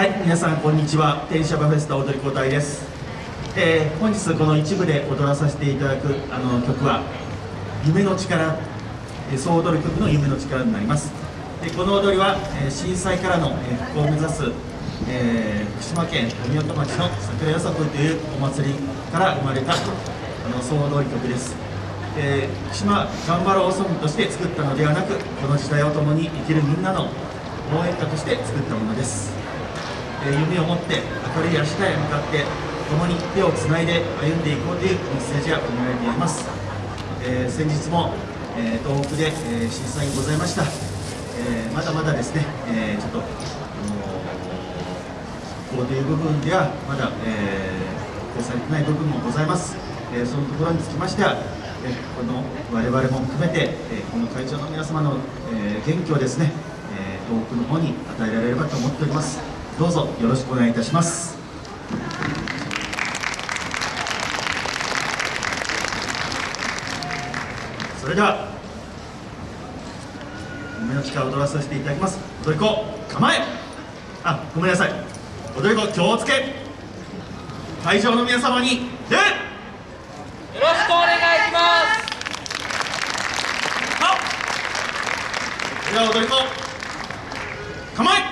はい皆さんこんにちは。天シャバフェスタ踊り子隊です、えー、本日この一部で踊らさせていただくあの曲は夢の力総踊る曲の夢の力になります。でこの踊りは、えー、震災からの、え復興を目指す、えー、福島県富岡町の桜よさこいというお祭りから生まれたあの総踊り曲です。えー、福島頑張ろうソングとして作ったのではなくこの時代を共に生きるみんなの応援歌として作ったものです。夢を持って明るい明日へ向かって共に手をつないで歩んでいこうというメッセージが込められています、えー、先日も、えー、東北で、えー、震災がございました、えまだまだですね、えちょっと、あのこうという部分ではまだ、えー、されてない部分もございます、えそのところにつきましてはえこの我々も含めて、えこの会場の皆様の、え元気をですね、え東北の方に与えられればと思っております。どうぞよろしくお願いいたします。それでは夢の力を踊らさせていただきます。踊り子構え。あごめんなさい。踊り子気をつけ。会場の皆様に礼よろしくお願いします。では踊り子構え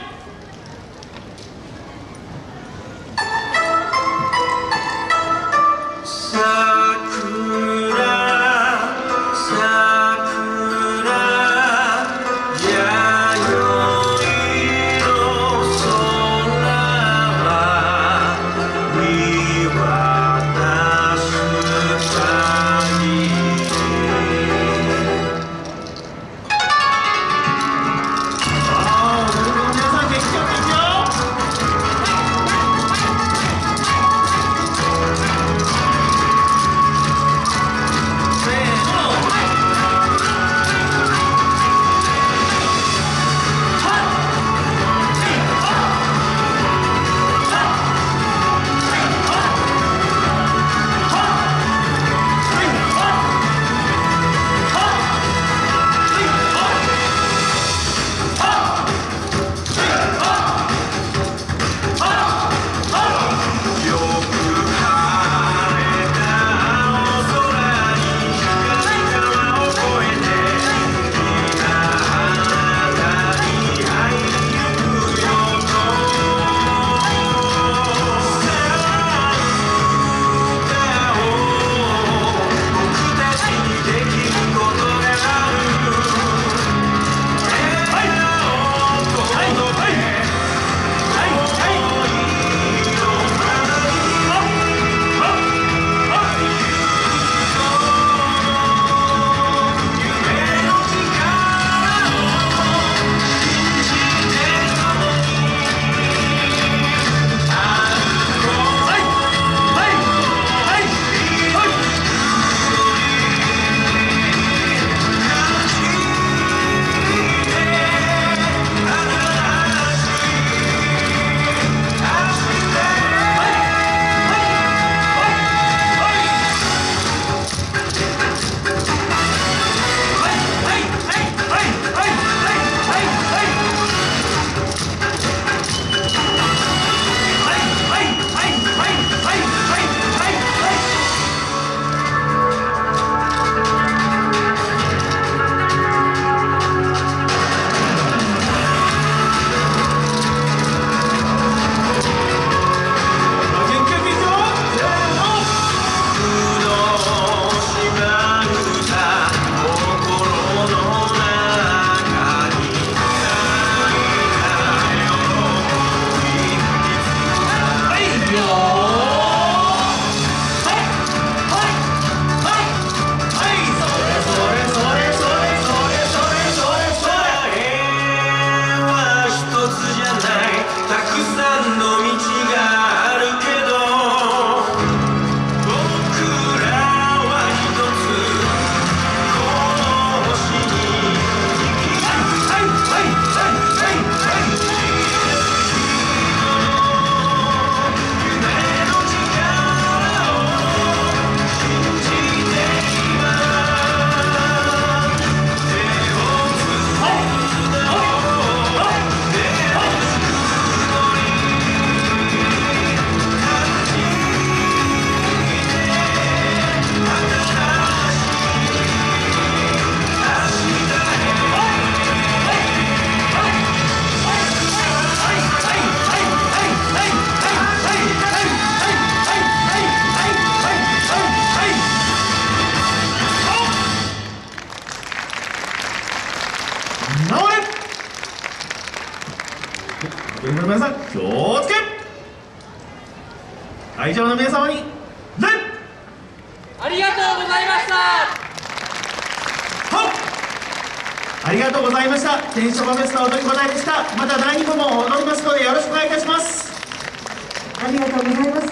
の道直れ。現場の皆さん気をつけ。会場の皆様に礼。ありがとうございました。はありがとうございました。天職フェスタ踊り子大でした。また第2部も踊りますのでよろしくお願いいたします。ありがとうございます。